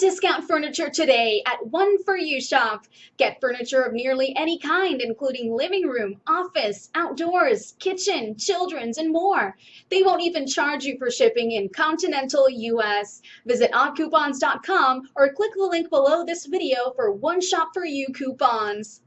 discount furniture today at One For You Shop. Get furniture of nearly any kind, including living room, office, outdoors, kitchen, children's, and more. They won't even charge you for shipping in continental US. Visit oddcoupons.com or click the link below this video for One Shop For You coupons.